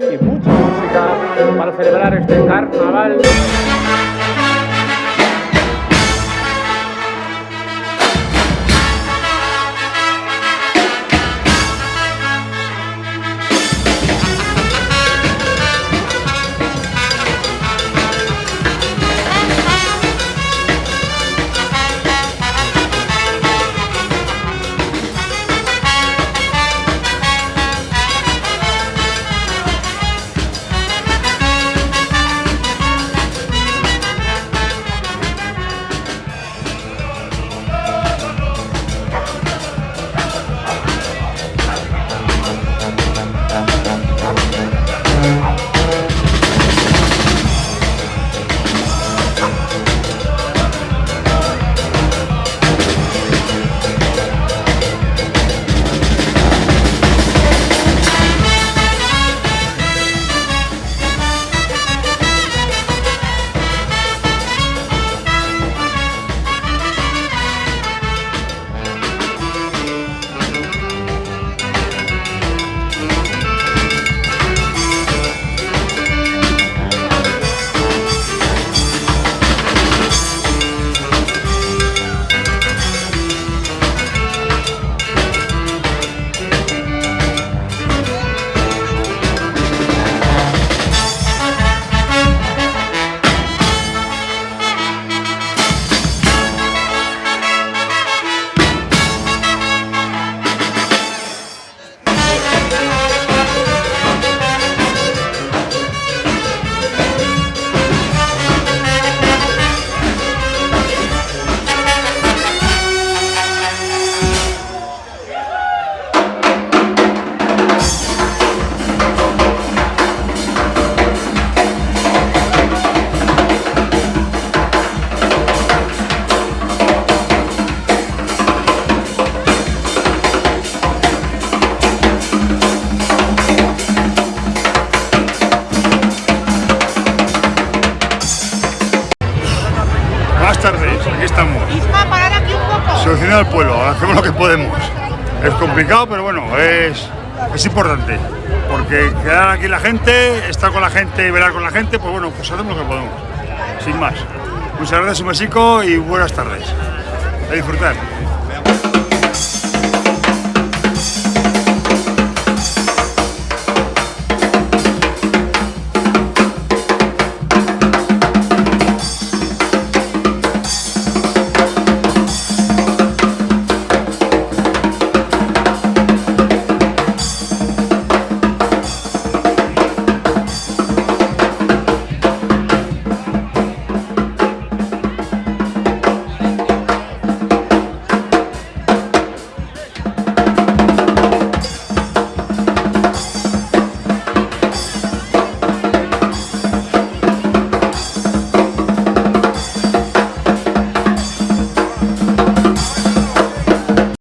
y mucha música para celebrar este carnaval. Buenas tardes, aquí estamos. Isma, parar aquí un poco. Solucionar el pueblo, hacemos lo que podemos. Es complicado, pero bueno, es, es importante. Porque quedar aquí la gente, estar con la gente, velar con la gente, pues bueno, pues hacemos lo que podemos. Sin más. Muchas gracias, un besico y buenas tardes. A disfrutar.